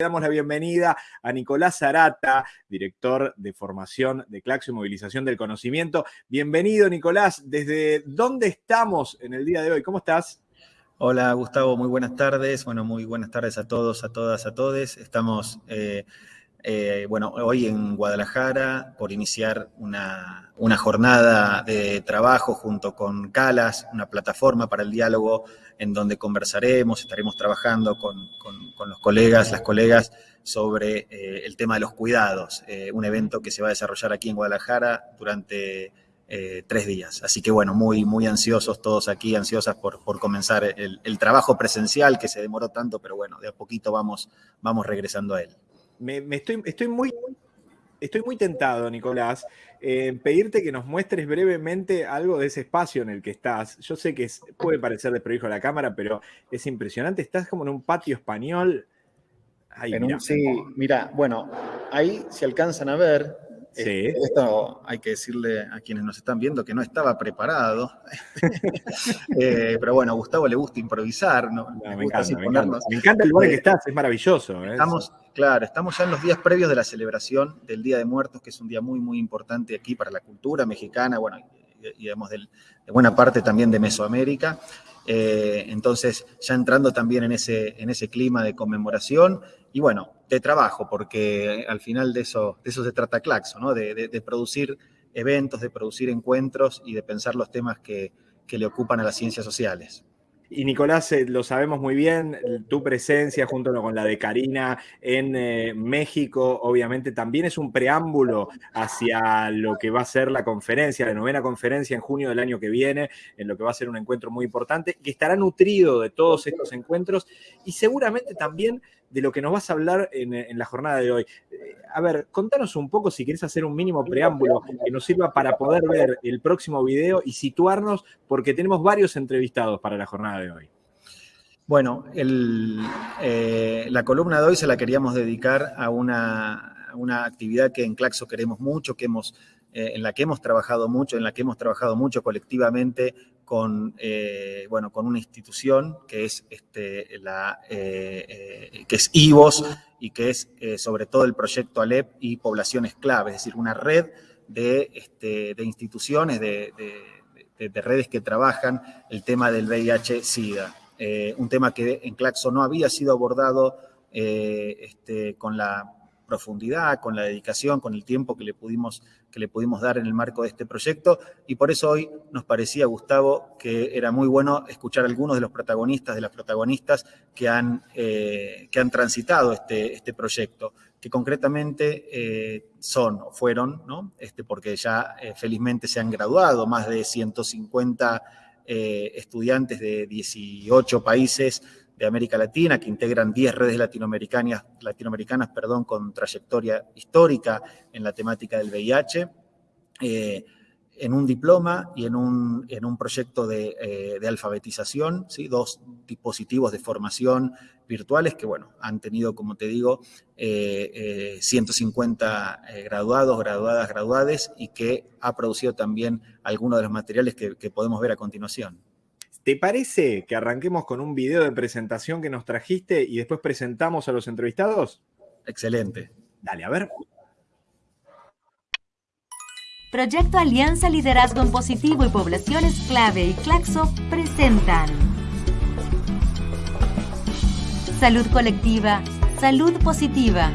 Le damos la bienvenida a Nicolás Zarata, director de formación de Claxo y Movilización del Conocimiento. Bienvenido, Nicolás. ¿Desde dónde estamos en el día de hoy? ¿Cómo estás? Hola, Gustavo. Muy buenas tardes. Bueno, muy buenas tardes a todos, a todas, a todes. Estamos, eh, eh, bueno, hoy en Guadalajara por iniciar una, jornada de trabajo junto con Calas, una plataforma para el diálogo en donde conversaremos, estaremos trabajando con, los colegas, las colegas, sobre eh, el tema de los cuidados, eh, un evento que se va a desarrollar aquí en Guadalajara durante tres días. Así que bueno, muy, muy ansiosos todos aquí, ansiosas por, por comenzar el, trabajo presencial que se demoró tanto, pero bueno, de a poquito vamos, vamos regresando a él. Me, estoy, estoy muy estoy muy tentado, Nicolás, en pedirte que nos muestres brevemente algo de ese espacio en el que estás. Yo sé que puede parecer de prohijo a la cámara, pero es impresionante. Estás como en un patio español. sí, mira, bueno, ahí se alcanzan a ver, Sí. Esto hay que decirle a quienes nos están viendo que no estaba preparado. Eh, pero bueno, a Gustavo le gusta improvisar. ¿no? me, encanta, el lugar en que eh, estás, es maravilloso. ¿eh? Estamos, claro, estamos ya en los días previos de la celebración del Día de Muertos, que es un día muy, muy importante aquí para la cultura mexicana, bueno, digamos de buena parte también de Mesoamérica. entonces, ya entrando también en ese, en ese clima de conmemoración, y bueno, de trabajo, porque al final de eso, de eso se trata Claxo, ¿no? De, producir eventos, de producir encuentros y de pensar los temas que, le ocupan a las ciencias sociales. Y Nicolás, eh, lo sabemos muy bien, tu presencia junto con la de Karina en eh, México, obviamente también es un preámbulo hacia lo que va a ser la conferencia, la novena conferencia en junio del año que viene, en lo que va a ser un encuentro muy importante, que estará nutrido de todos estos encuentros y seguramente también de lo que nos vas a hablar en, la jornada de hoy. Eh, a ver, contanos un poco si querés hacer un mínimo preámbulo que nos sirva para poder ver el próximo video y situarnos, porque tenemos varios entrevistados para la jornada de hoy. Bueno, eh, la columna de hoy se la queríamos dedicar a una, actividad que en Claxo queremos mucho, que hemos eh, en la que hemos trabajado mucho, en la que hemos trabajado mucho colectivamente con, eh, bueno, con una institución que es, este, la, eh, que es IVOS y que es sobre todo el proyecto ALEP y poblaciones clave, es decir, una red de, este, de instituciones, de, de, redes que trabajan el tema del VIH-Sida. un tema que en Claxo no había sido abordado este, con la profundidad, con la dedicación, con el tiempo que le, pudimos, que le pudimos dar en el marco de este proyecto. Y por eso hoy nos parecía, Gustavo, que era muy bueno escuchar a algunos de los protagonistas, de las protagonistas que han, eh, que han transitado este, este proyecto, que concretamente eh, son o fueron, ¿no? este, porque ya eh, felizmente se han graduado más de 150 estudiantes de 18 países de América Latina, que integran 10 redes latinoamericanas, latinoamericanas perdón, con trayectoria histórica en la temática del VIH, eh, en un diploma y en un, en un proyecto de, eh, alfabetización, ¿sí? dos dispositivos de formación virtuales que, bueno, han tenido, como te digo, 150 eh, graduados, graduadas, graduades y que ha producido también algunos de los materiales que podemos ver a continuación. ¿Te parece que arranquemos con un video de presentación que nos trajiste y después presentamos a los entrevistados? Excelente. Dale, a ver. Proyecto Alianza Liderazgo en Positivo y Poblaciones Clave y Claxo presentan Salud Colectiva, Salud Positiva,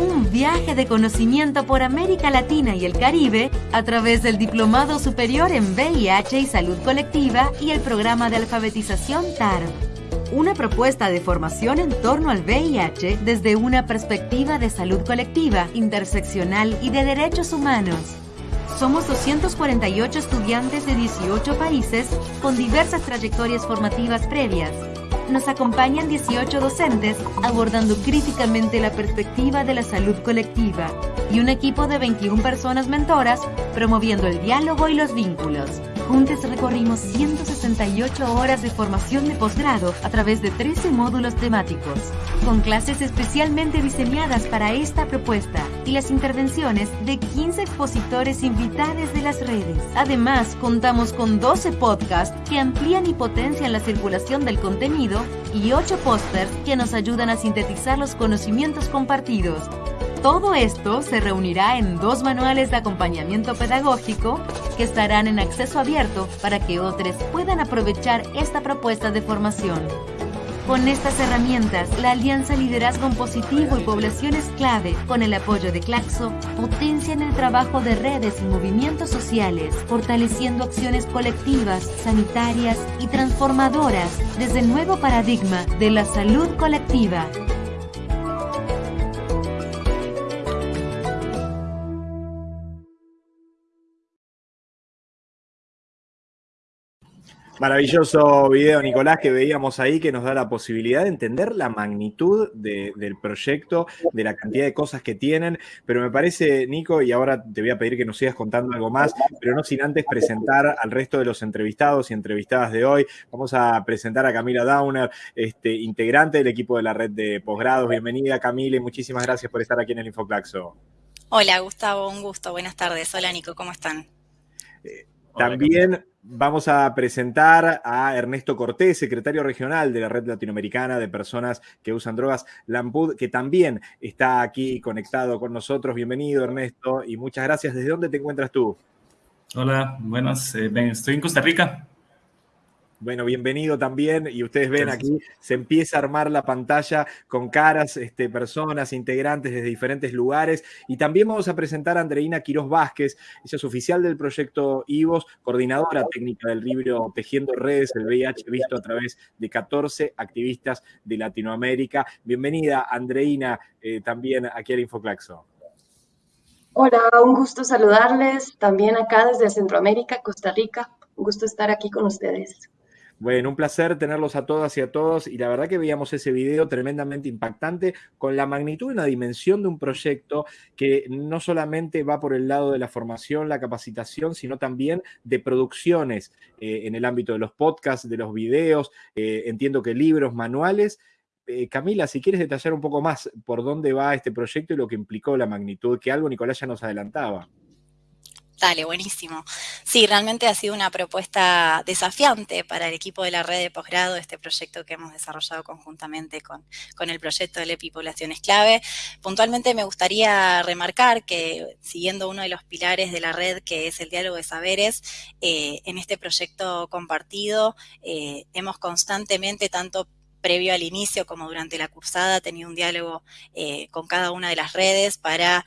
un viaje de conocimiento por América Latina y el Caribe a través del Diplomado Superior en VIH y Salud Colectiva y el programa de alfabetización TAR. Una propuesta de formación en torno al VIH desde una perspectiva de salud colectiva, interseccional y de derechos humanos. Somos 248 estudiantes de 18 países con diversas trayectorias formativas previas nos acompañan 18 docentes abordando críticamente la perspectiva de la salud colectiva y un equipo de 21 personas mentoras promoviendo el diálogo y los vínculos. Juntos recorrimos 168 horas de formación de posgrado a través de 13 módulos temáticos, con clases especialmente diseñadas para esta propuesta y las intervenciones de 15 expositores invitados de las redes. Además, contamos con 12 podcasts que amplían y potencian la circulación del contenido y 8 pósters que nos ayudan a sintetizar los conocimientos compartidos todo esto se reunirá en dos manuales de acompañamiento pedagógico que estarán en acceso abierto para que otros puedan aprovechar esta propuesta de formación. Con estas herramientas, la Alianza Liderazgo Positivo y Poblaciones Clave, con el apoyo de Claxo, potencian el trabajo de redes y movimientos sociales, fortaleciendo acciones colectivas, sanitarias y transformadoras desde el nuevo paradigma de la salud colectiva. Maravilloso video, Nicolás, que veíamos ahí, que nos da la posibilidad de entender la magnitud del proyecto, de la cantidad de cosas que tienen. Pero me parece, Nico, y ahora te voy a pedir que nos sigas contando algo más, pero no sin antes presentar al resto de los entrevistados y entrevistadas de hoy. Vamos a presentar a Camila Downer, este, integrante del equipo de la red de posgrados. Bienvenida, Camila, y muchísimas gracias por estar aquí en el Infoclaxo. Hola, Gustavo, un gusto. Buenas tardes. Hola, Nico, ¿cómo están? Eh, también vamos a presentar a Ernesto Cortés, secretario regional de la Red Latinoamericana de Personas que Usan Drogas, Lampud, que también está aquí conectado con nosotros. Bienvenido, Ernesto, y muchas gracias. ¿Desde dónde te encuentras tú? Hola, buenas. Eh, estoy en Costa Rica. Bueno, bienvenido también. Y ustedes ven aquí, se empieza a armar la pantalla con caras, este, personas, integrantes desde diferentes lugares. Y también vamos a presentar a Andreina Quiroz Vázquez. Ella es oficial del proyecto IVOS, coordinadora técnica del libro Tejiendo Redes, el VIH visto a través de 14 activistas de Latinoamérica. Bienvenida, Andreina, eh, también aquí al Infoclaxo. Hola, un gusto saludarles también acá desde Centroamérica, Costa Rica. Un gusto estar aquí con ustedes. Bueno, un placer tenerlos a todas y a todos. Y la verdad que veíamos ese video tremendamente impactante con la magnitud y la dimensión de un proyecto que no solamente va por el lado de la formación, la capacitación, sino también de producciones eh, en el ámbito de los podcasts, de los videos, eh, entiendo que libros, manuales. Eh, Camila, si quieres detallar un poco más por dónde va este proyecto y lo que implicó la magnitud, que algo Nicolás ya nos adelantaba. Dale, buenísimo. Sí, realmente ha sido una propuesta desafiante para el equipo de la red de posgrado, este proyecto que hemos desarrollado conjuntamente con, con el proyecto de EPI Poblaciones Clave. Puntualmente me gustaría remarcar que, siguiendo uno de los pilares de la red, que es el diálogo de saberes, eh, en este proyecto compartido eh, hemos constantemente, tanto previo al inicio como durante la cursada, tenido un diálogo eh, con cada una de las redes para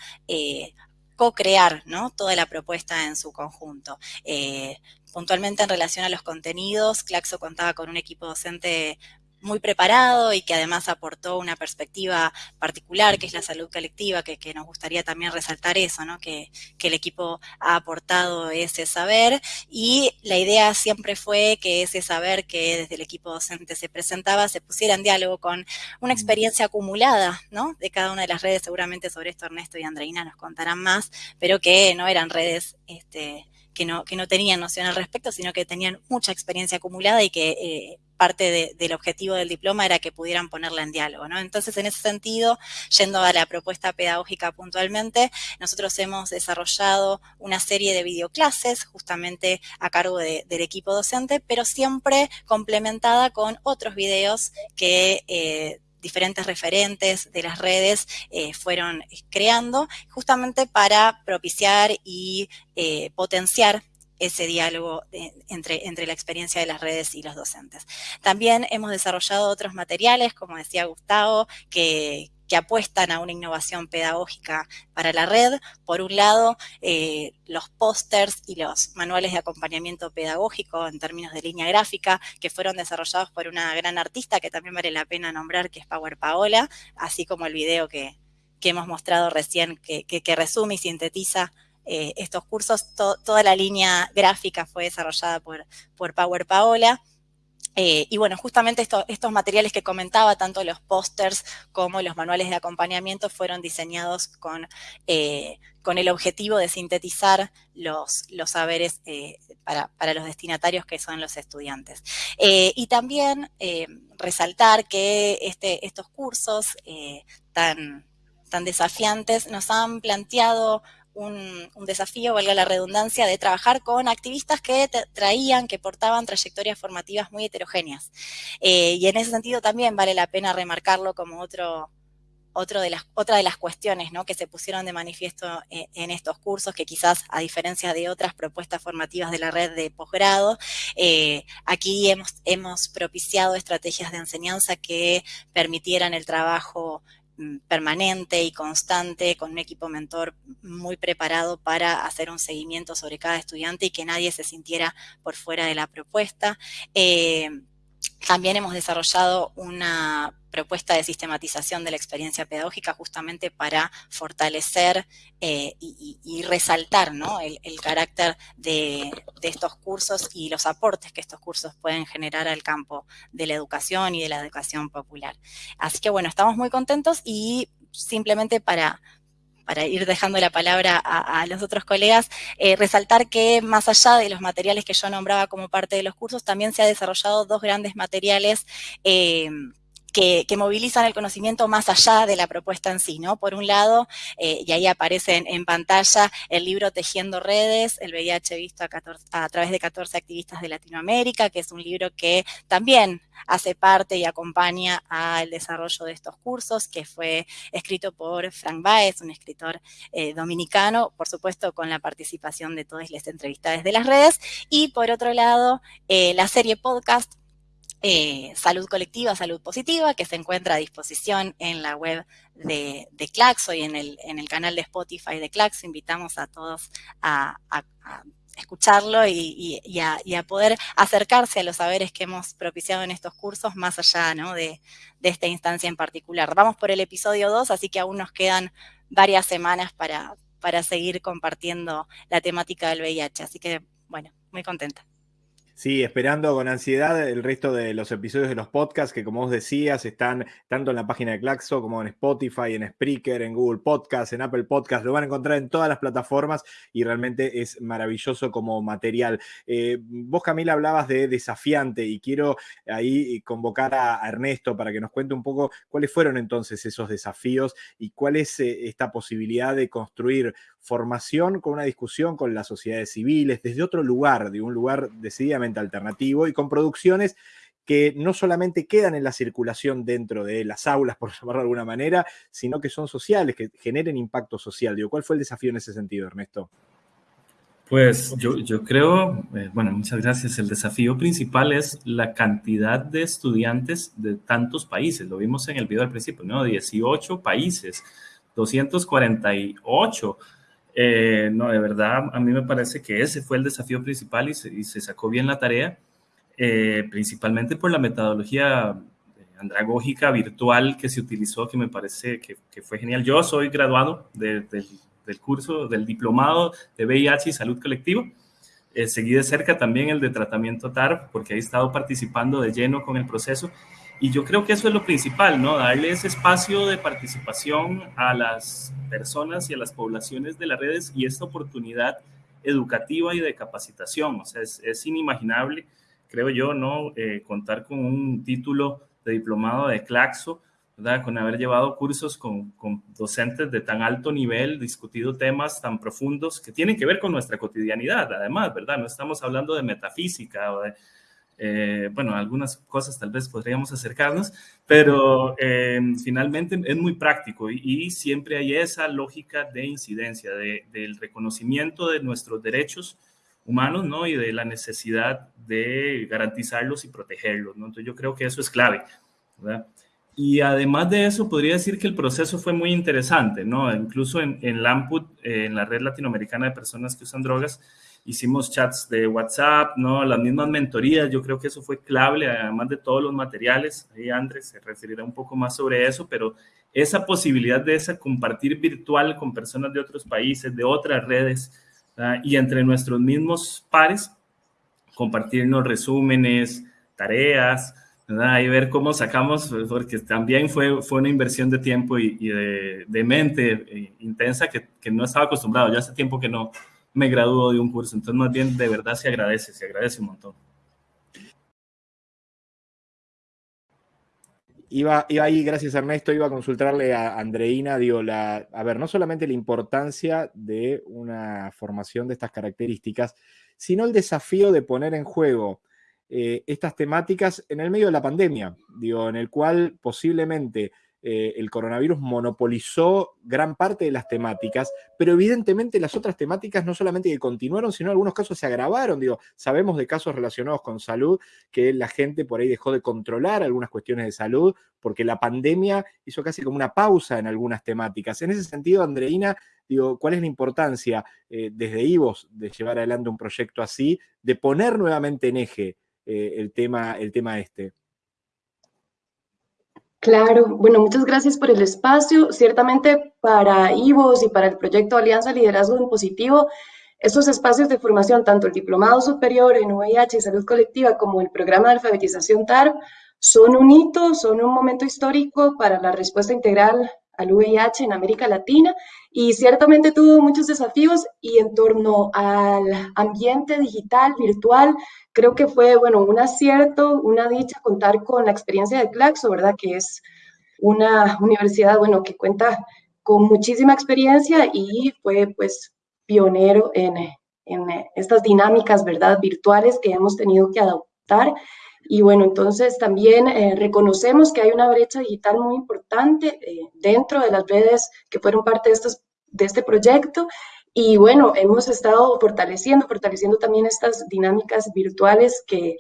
co-crear ¿no? toda la propuesta en su conjunto. Eh, puntualmente en relación a los contenidos, Claxo contaba con un equipo docente muy preparado y que además aportó una perspectiva particular, que es la salud colectiva, que, nos gustaría también resaltar eso, ¿no? que, el equipo ha aportado ese saber y la idea siempre fue que ese saber que desde el equipo docente se presentaba se pusiera en diálogo con una experiencia acumulada ¿no? de cada una de las redes, seguramente sobre esto Ernesto y Andreina nos contarán más, pero que no eran redes... Este, que no, que no tenían noción al respecto, sino que tenían mucha experiencia acumulada y que eh, parte del objetivo del diploma era que pudieran ponerla en diálogo, ¿no? Entonces, en ese sentido, yendo a la propuesta pedagógica puntualmente, nosotros hemos desarrollado una serie de videoclases justamente a cargo del equipo docente, pero siempre complementada con otros videos que eh, diferentes referentes de las redes eh, fueron creando justamente para propiciar y eh, potenciar ese diálogo entre, entre la experiencia de las redes y los docentes. También hemos desarrollado otros materiales, como decía Gustavo, que, que apuestan a una innovación pedagógica para la red. Por un lado, eh, los pósters y los manuales de acompañamiento pedagógico en términos de línea gráfica, que fueron desarrollados por una gran artista que también vale la pena nombrar, que es Power Paola, así como el video que, hemos mostrado recién, que, que, resume y sintetiza eh, estos cursos. toda la línea gráfica fue desarrollada por, por Power Paola. Eh, y bueno, justamente estos materiales que comentaba, tanto los pósters como los manuales de acompañamiento, fueron diseñados con, eh, con el objetivo de sintetizar los, los saberes para, para, los destinatarios que son los estudiantes. y también resaltar que este, estos cursos tan, tan desafiantes nos han planteado un, desafío, valga la redundancia, de trabajar con activistas que traían, que portaban trayectorias formativas muy heterogéneas. Eh, y en ese sentido también vale la pena remarcarlo como otro, otro de las, otra de las cuestiones ¿no? que se pusieron de manifiesto eh, en, estos cursos, que quizás a diferencia de otras propuestas formativas de la red de posgrado, eh, aquí hemos, hemos propiciado estrategias de enseñanza que permitieran el trabajo permanente y constante con un equipo mentor muy preparado para hacer un seguimiento sobre cada estudiante y que nadie se sintiera por fuera de la propuesta. Eh, también hemos desarrollado una propuesta de sistematización de la experiencia pedagógica justamente para fortalecer eh, y, resaltar el, carácter de, estos cursos y los aportes que estos cursos pueden generar al campo de la educación y de la educación popular. Así que bueno, estamos muy contentos y simplemente para, para ir dejando la palabra a, los otros colegas, eh, resaltar que más allá de los materiales que yo nombraba como parte de los cursos, también se ha desarrollado dos grandes materiales eh, que, movilizan el conocimiento más allá de la propuesta en sí, ¿no? Por un lado, eh, y ahí aparece en, pantalla el libro Tejiendo Redes, el VIH visto a, través de 14 activistas de Latinoamérica, que es un libro que también hace parte y acompaña al desarrollo de estos cursos, que fue escrito por Frank Baez, un escritor eh, dominicano, por supuesto con la participación de todas las entrevistas de las redes, y por otro lado, eh, la serie podcast eh, salud colectiva, salud positiva, que se encuentra a disposición en la web de, Claxo y en el, en el, canal de Spotify de Claxo. Invitamos a todos a, escucharlo y, a, poder acercarse a los saberes que hemos propiciado en estos cursos, más allá de, esta instancia en particular. Vamos por el episodio 2, así que aún nos quedan varias semanas para, para seguir compartiendo la temática del VIH. Así que, bueno, muy contenta. Sí, esperando con ansiedad el resto de los episodios de los podcasts que, como vos decías, están tanto en la página de Claxo como en Spotify, en Spreaker, en Google Podcasts, en Apple Podcasts. Lo van a encontrar en todas las plataformas y realmente es maravilloso como material. Eh, vos, Camila, hablabas de desafiante y quiero ahí convocar a Ernesto para que nos cuente un poco cuáles fueron entonces esos desafíos y cuál es eh, esta posibilidad de construir formación con una discusión con las sociedades civiles, desde otro lugar, de un lugar decididamente alternativo y con producciones que no solamente quedan en la circulación dentro de las aulas, por llamarlo de alguna manera, sino que son sociales, que generen impacto social. Digo, ¿cuál fue el desafío en ese sentido, Ernesto? Pues yo, yo creo, eh, bueno, muchas gracias. El desafío principal es la cantidad de estudiantes de tantos países. Lo vimos en el video al principio, ¿no? 18 países, 248 eh, no, de verdad, a mí me parece que ese fue el desafío principal y se, sacó bien la tarea, eh, principalmente por la metodología eh, andragógica virtual que se utilizó, que me parece que, fue genial. Yo soy graduado del curso, del diplomado de VIH y salud colectiva. seguí de cerca también el de tratamiento TARP, porque he estado participando de lleno con el proceso y yo creo que eso es lo principal, ¿no? Darle ese espacio de participación a las personas y a las poblaciones de las redes y esta oportunidad educativa y de capacitación. O sea, es, inimaginable, creo yo, ¿no? Eh, contar con un título de diplomado de Claxo, ¿verdad? Con haber llevado cursos con, con, docentes de tan alto nivel, discutido temas tan profundos que tienen que ver con nuestra cotidianidad, además, ¿verdad? No estamos hablando de metafísica o de eh, bueno, algunas cosas tal vez podríamos acercarnos, pero eh, finalmente es muy práctico y, siempre hay esa lógica de incidencia, del reconocimiento de nuestros derechos humanos, ¿no? Y de la necesidad de garantizarlos y protegerlos, ¿no? Entonces yo creo que eso es clave. Y además de eso, podría decir que el proceso fue muy interesante, ¿no? Incluso en, en eh, en la Red Latinoamericana de Personas que Usan Drogas, hicimos chats de WhatsApp, ¿no? Las mismas mentorías, yo creo que eso fue clave, además de todos los materiales. Ahí Andrés se referirá un poco más sobre eso, pero esa posibilidad de esa compartir virtual con personas de otros países, de otras redes, y entre nuestros mismos pares, compartirnos resúmenes, tareas, ¿verdad? Y ver cómo sacamos, porque también fue, fue una inversión de tiempo y, de, de, mente eh, intensa que, que, no estaba acostumbrado. Ya hace tiempo que no me graduó de un curso, entonces más bien de verdad se agradece, se agradece un montón. Iba, ahí, gracias Ernesto, iba a consultarle a Andreina, digo, la, a ver, no solamente la importancia de una formación de estas características, sino el desafío de poner en juego eh, estas temáticas en el medio de la pandemia, digo, en el cual posiblemente eh, el coronavirus monopolizó gran parte de las temáticas, pero evidentemente las otras temáticas no solamente que continuaron, sino en algunos casos se agravaron. Digo, sabemos de casos relacionados con salud que la gente por ahí dejó de controlar algunas cuestiones de salud porque la pandemia hizo casi como una pausa en algunas temáticas. En ese sentido, Andreina, digo, ¿cuál es la importancia eh, desde IVOS de llevar adelante un proyecto así, de poner nuevamente en eje eh, el, tema, el tema este? Claro, bueno, muchas gracias por el espacio. Ciertamente para IVOS y para el proyecto Alianza Liderazgo en Positivo, estos espacios de formación, tanto el Diplomado Superior en VIH y Salud Colectiva como el programa de alfabetización TARP, son un hito, son un momento histórico para la respuesta integral al VIH en América Latina y ciertamente tuvo muchos desafíos y en torno al ambiente digital, virtual, creo que fue, bueno, un acierto, una dicha contar con la experiencia de Claxo, ¿verdad? Que es una universidad, bueno, que cuenta con muchísima experiencia y fue, pues, pionero en, en estas dinámicas, ¿verdad? Virtuales que hemos tenido que adoptar y bueno, entonces también eh, reconocemos que hay una brecha digital muy importante eh, dentro de las redes que fueron parte de, estos, de este proyecto. Y bueno, hemos estado fortaleciendo, fortaleciendo también estas dinámicas virtuales que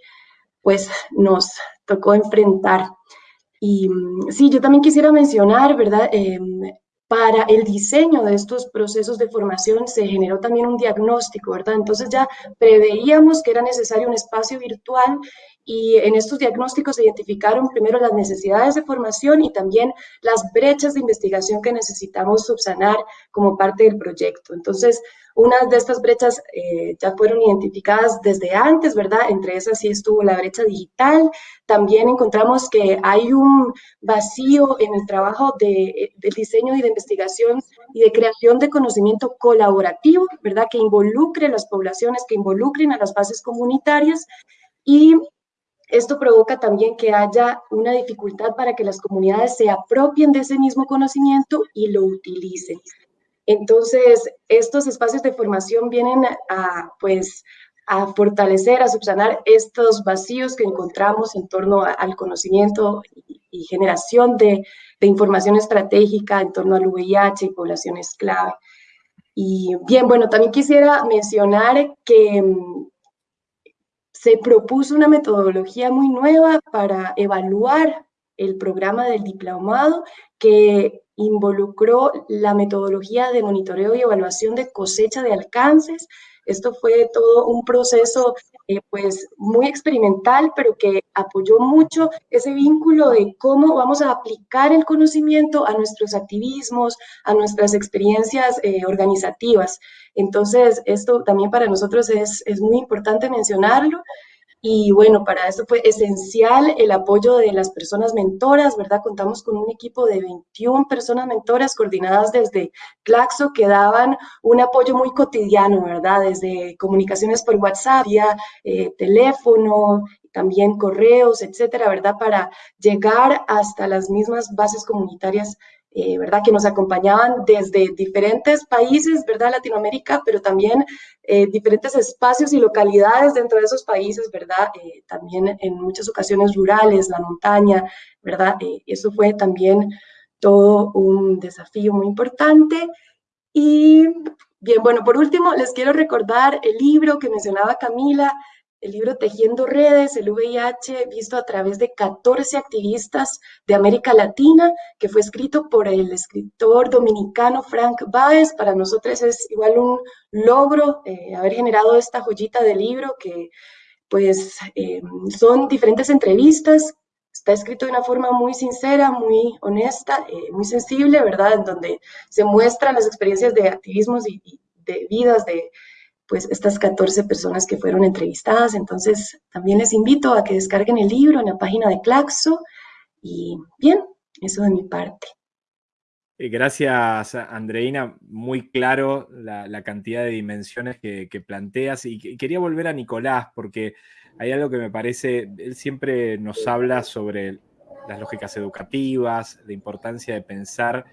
pues nos tocó enfrentar. Y mm, sí, yo también quisiera mencionar, ¿verdad? Em, para el diseño de estos procesos de formación se generó también un diagnóstico, ¿verdad? Entonces ya preveíamos que era necesario un espacio virtual y en estos diagnósticos se identificaron primero las necesidades de formación y también las brechas de investigación que necesitamos subsanar como parte del proyecto. Entonces, una de estas brechas eh, ya fueron identificadas desde antes, ¿verdad? Entre esas sí estuvo la brecha digital. También encontramos que hay un vacío en el trabajo de, del diseño y de investigación y de creación de conocimiento colaborativo, ¿verdad? Que involucre a las poblaciones, que involucren a las bases comunitarias y esto provoca también que haya una dificultad para que las comunidades se apropien de ese mismo conocimiento y lo utilicen. Entonces, estos espacios de formación vienen a, pues, a fortalecer, a subsanar estos vacíos que encontramos en torno al conocimiento y, generación de, información estratégica en torno al VIH y poblaciones clave. Y bien, bueno, también quisiera mencionar que se propuso una metodología muy nueva para evaluar el programa del diplomado que involucró la metodología de monitoreo y evaluación de cosecha de alcances. Esto fue todo un proceso eh, pues muy experimental, pero que apoyó mucho ese vínculo de cómo vamos a aplicar el conocimiento a nuestros activismos, a nuestras experiencias eh, organizativas. Entonces, esto también para nosotros es, es muy importante mencionarlo. Y bueno, para eso fue esencial el apoyo de las personas mentoras, ¿verdad? Contamos con un equipo de 21 personas mentoras coordinadas desde Claxo que daban un apoyo muy cotidiano, ¿verdad? Desde comunicaciones por WhatsApp, vía eh, teléfono, también correos, etcétera, ¿verdad? Para llegar hasta las mismas bases comunitarias eh, ¿verdad? Que nos acompañaban desde diferentes países, ¿verdad? Latinoamérica, pero también eh, diferentes espacios y localidades dentro de esos países, ¿verdad? Eh, también en muchas ocasiones rurales, la montaña, ¿verdad? eso fue también todo un desafío muy importante. Y bien, bueno, por último, les quiero recordar el libro que mencionaba Camila, el libro Tejiendo Redes, el VIH, visto a través de 14 activistas de América Latina, que fue escrito por el escritor dominicano Frank Baez. Para nosotros es igual un logro eh, haber generado esta joyita de libro que pues eh, son diferentes entrevistas. Está escrito de una forma muy sincera, muy honesta, eh, muy sensible, ¿verdad? En donde se muestran las experiencias de activismos y, y de vidas de pues estas 14 personas que fueron entrevistadas. Entonces, también les invito a que descarguen el libro en la página de Claxo. Y bien, eso de mi parte. Eh, gracias, Andreina. Muy claro la, cantidad de dimensiones que, planteas. Y quería volver a Nicolás, porque hay algo que me parece, él siempre nos habla sobre las lógicas educativas, la importancia de pensar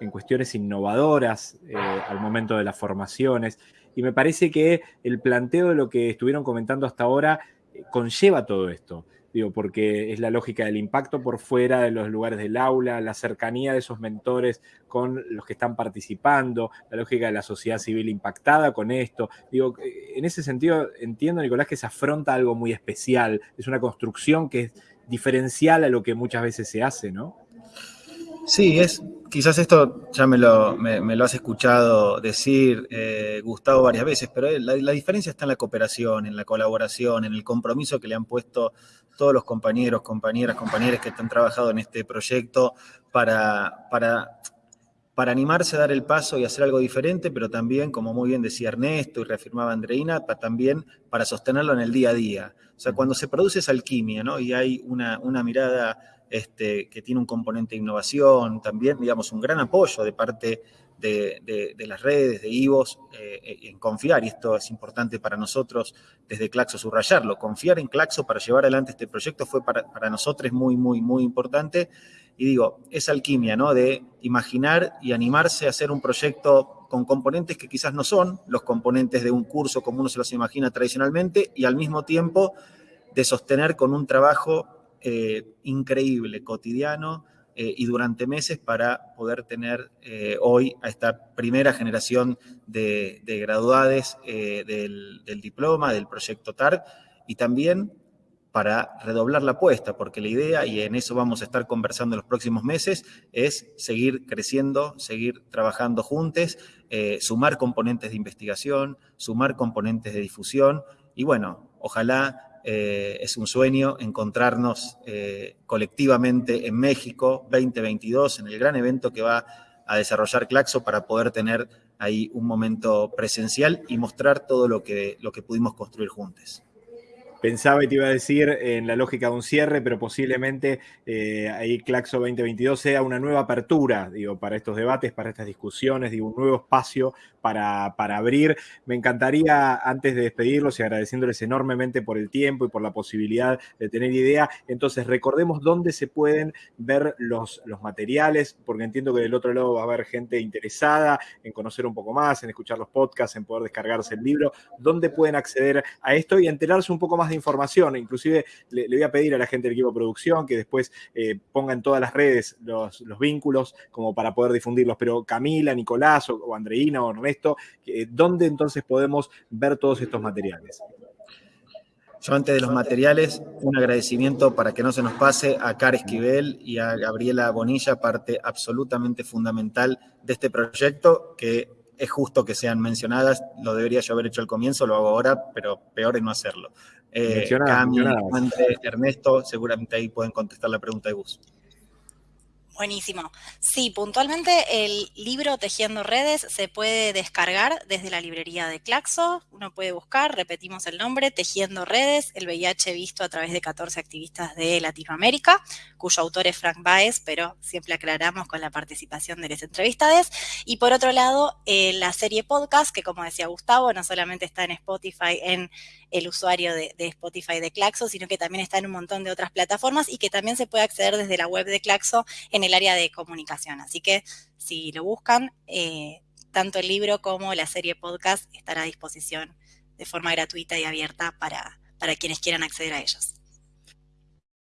en cuestiones innovadoras eh, al momento de las formaciones. Y me parece que el planteo de lo que estuvieron comentando hasta ahora eh, conlleva todo esto. Digo, porque es la lógica del impacto por fuera de los lugares del aula, la cercanía de esos mentores con los que están participando, la lógica de la sociedad civil impactada con esto. Digo, eh, en ese sentido entiendo, Nicolás, que se afronta algo muy especial, es una construcción que es diferencial a lo que muchas veces se hace, ¿no? Sí, es, quizás esto ya me lo, me, lo has escuchado decir, eh, Gustavo, varias veces, pero la, la, diferencia está en la cooperación, en la colaboración, en el compromiso que le han puesto todos los compañeros, compañeras, compañeros que han trabajado en este proyecto para, para, para animarse a dar el paso y hacer algo diferente, pero también, como muy bien decía Ernesto y reafirmaba Andreina, también para sostenerlo en el día a día. O sea, cuando se produce esa alquimia, ¿no? Y hay una, una mirada este, que tiene un componente de innovación, también, digamos, un gran apoyo de parte de, las redes, de IVOS, eh, en confiar, y esto es importante para nosotros desde Claxo subrayarlo, confiar en Claxo para llevar adelante este proyecto fue para, para nosotros muy, muy, muy importante. Y digo, esa alquimia, ¿no? De imaginar y animarse a hacer un proyecto con componentes que quizás no son los componentes de un curso como uno se los imagina tradicionalmente, y al mismo tiempo de sostener con un trabajo eh, increíble, cotidiano eh, y durante meses para poder tener eh, hoy a esta primera generación de, graduades del, diploma, del proyecto TAR, y también para redoblar la apuesta, porque la idea, y en eso vamos a estar conversando en los próximos meses, es seguir creciendo, seguir trabajando juntos, sumar componentes de investigación, sumar componentes de difusión, y bueno, ojalá eh, es un sueño encontrarnos eh, colectivamente en México 2022, en el gran evento que va a desarrollar Claxo para poder tener ahí un momento presencial y mostrar todo lo que, lo que pudimos construir juntos. Pensaba y te iba a decir en la lógica de un cierre, pero posiblemente eh, ahí Claxo 2022 sea una nueva apertura, digo, para estos debates, para estas discusiones, digo, un nuevo espacio para, para abrir. Me encantaría, antes de despedirlos y agradeciéndoles enormemente por el tiempo y por la posibilidad de tener idea, entonces recordemos dónde se pueden ver los, los materiales, porque entiendo que del otro lado va a haber gente interesada en conocer un poco más, en escuchar los podcasts, en poder descargarse el libro, dónde pueden acceder a esto y enterarse un poco más de información. Inclusive le, voy a pedir a la gente del equipo de producción que después eh, ponga en todas las redes los, vínculos como para poder difundirlos. Pero Camila, Nicolás o, Andreina o Ernesto, eh, ¿dónde entonces podemos ver todos estos materiales? Yo antes de los materiales, un agradecimiento para que no se nos pase a Car Esquivel y a Gabriela Bonilla, parte absolutamente fundamental de este proyecto, que es justo que sean mencionadas, lo debería yo haber hecho al comienzo, lo hago ahora, pero peor es no hacerlo. Eh, Cami, Ernesto, seguramente ahí pueden contestar la pregunta de Gus. Buenísimo. Sí, puntualmente el libro Tejiendo Redes se puede descargar desde la librería de Claxo. Uno puede buscar, repetimos el nombre, Tejiendo Redes, el VIH visto a través de 14 activistas de Latinoamérica, cuyo autor es Frank Baez, pero siempre aclaramos con la participación de los entrevistades. Y por otro lado, eh, la serie podcast, que como decía Gustavo, no solamente está en Spotify, en el usuario de, Spotify de Claxo, sino que también está en un montón de otras plataformas y que también se puede acceder desde la web de Claxo en el área de comunicación. Así que si lo buscan, eh, tanto el libro como la serie podcast estará a disposición de forma gratuita y abierta para, para quienes quieran acceder a ellos.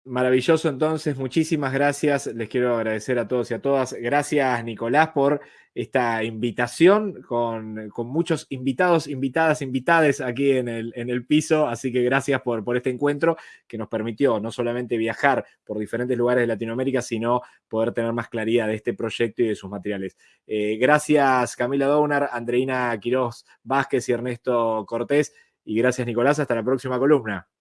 Maravilloso entonces, muchísimas gracias. Les quiero agradecer a todos y a todas. Gracias Nicolás por esta invitación con, muchos invitados, invitadas, invitades aquí en el, en el piso. Así que gracias por, por, este encuentro que nos permitió no solamente viajar por diferentes lugares de Latinoamérica, sino poder tener más claridad de este proyecto y de sus materiales. Eh, gracias Camila Dounar, Andreina Quiroz Vázquez y Ernesto Cortés. Y gracias Nicolás, hasta la próxima columna.